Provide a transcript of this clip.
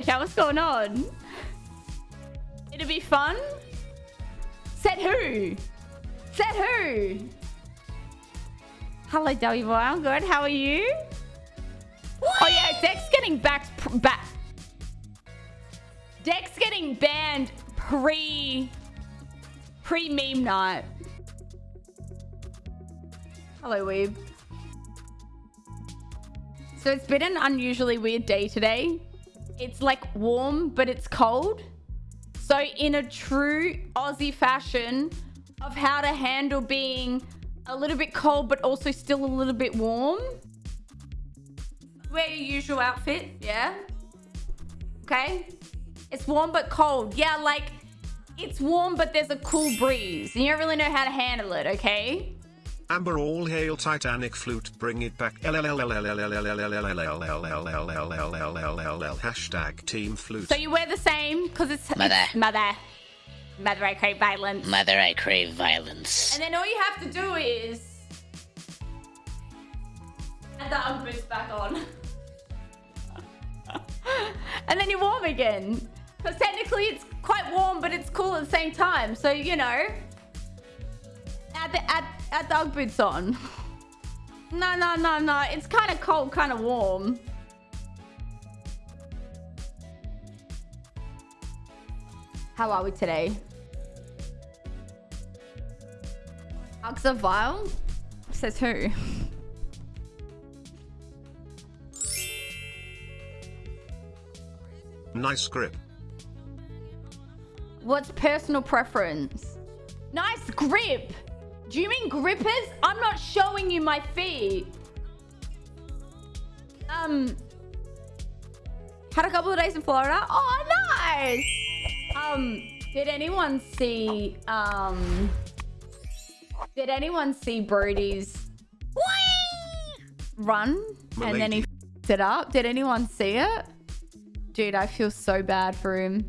Chat, what's going on? It'll be fun. Said who? Said who? Hello, W boy. I'm good. How are you? What? Oh yeah, Dex getting back back. Dex getting banned pre pre meme night. Hello, Weeb. So it's been an unusually weird day today. It's like warm, but it's cold. So in a true Aussie fashion of how to handle being a little bit cold, but also still a little bit warm. Wear your usual outfit, yeah? Okay? It's warm but cold. Yeah, like, it's warm, but there's a cool breeze. And you don't really know how to handle it, okay? Amber all hail Titanic flute bring it back hashtag team flute. So you wear the same because it's Mother. mother. Mother I crave violence. Mother I crave violence. And then all you have to do is add the boots back on. and then you're warm again. Because technically it's quite warm but it's cool at the same time. So you know add the add the Ugg boots on. No, no, no, no. It's kind of cold, kind of warm. How are we today? Uggs are vile? Says who? Nice grip. What's personal preference? Nice grip! Do you mean grippers? I'm not showing you my feet. Um, had a couple of days in Florida. Oh, nice. Um, did anyone see, um, did anyone see Brody's run? And then he it up. Did anyone see it? Dude, I feel so bad for him.